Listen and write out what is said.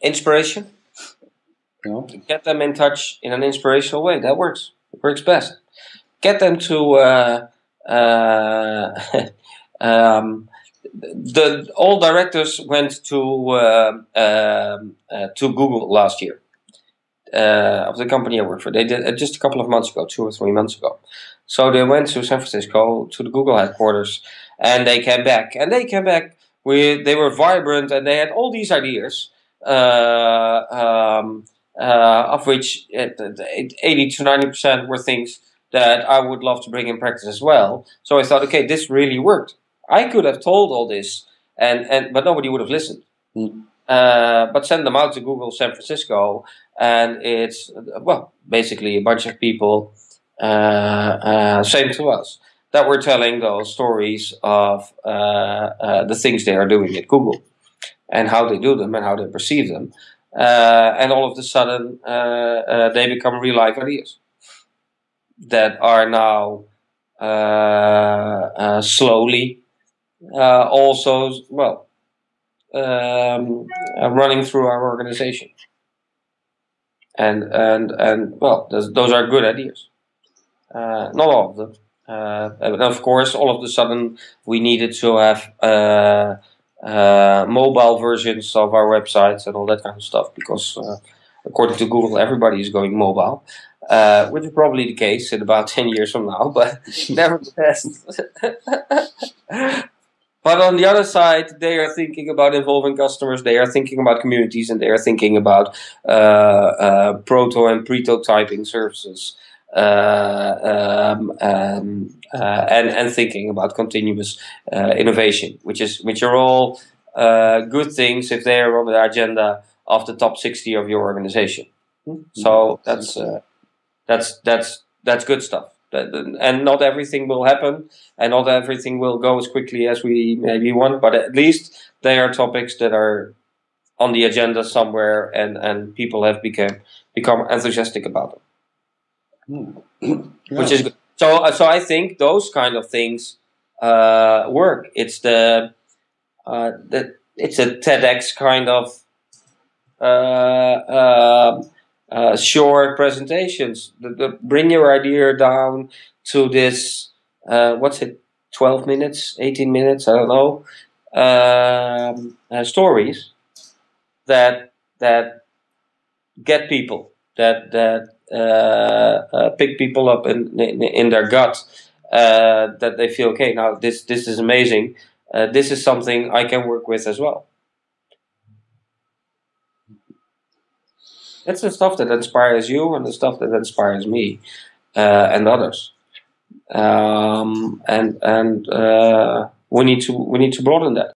inspiration. Yeah. Get them in touch in an inspirational way. That works. It works best. Get them to uh, uh, um, the all directors went to uh, um, uh, to Google last year uh, of the company I work for. They did uh, just a couple of months ago, two or three months ago. So they went to San Francisco to the Google headquarters, and they came back. And they came back with they were vibrant and they had all these ideas, um, uh, of which uh, eighty to ninety percent were things that I would love to bring in practice as well. So I thought, okay, this really worked. I could have told all this, and, and but nobody would have listened. Mm. Uh, but send them out to Google San Francisco, and it's well, basically a bunch of people, uh, uh, same to us, that were telling those stories of uh, uh, the things they are doing at Google, and how they do them and how they perceive them, uh, and all of a sudden they become real life ideas that are now slowly uh, also well um, uh, running through our organization. And and and well those, are good ideas. Uh, not all of them. Uh, and of course all of a sudden we needed to have uh, uh, mobile versions of our websites and all that kind of stuff because according to Google everybody is going mobile uh, which is probably the case in about 10 years from now, but nevertheless. But on the other side, they are thinking about involving customers, they are thinking about communities, and they are thinking about uh, uh, proto and prototyping services. Uh, um, um, uh, and and thinking about continuous uh, innovation, which is which are all uh, good things if they are on the agenda of the top sixty of your organization. Mm-hmm. So that's that's that's that's good stuff and not everything will happen and not everything will go as quickly as we maybe want but at least they are topics that are on the agenda somewhere and and people have become become enthusiastic about them. Which is good. So so i think those kind of things uh, work. It's the uh, the it's a tedx kind of uh, um, uh, short presentations. The, the, bring your idea down to this, uh, what's it, 12 minutes, 18 minutes, I don't know, um, uh, stories that, that get people, that, that uh, uh, pick people up in, in, in their gut, uh, that they feel, okay, now this, this is amazing. this is something I can work with as well. It's the stuff that inspires you and the stuff that inspires me uh, and others. Um, and and uh, we need to we need to broaden that.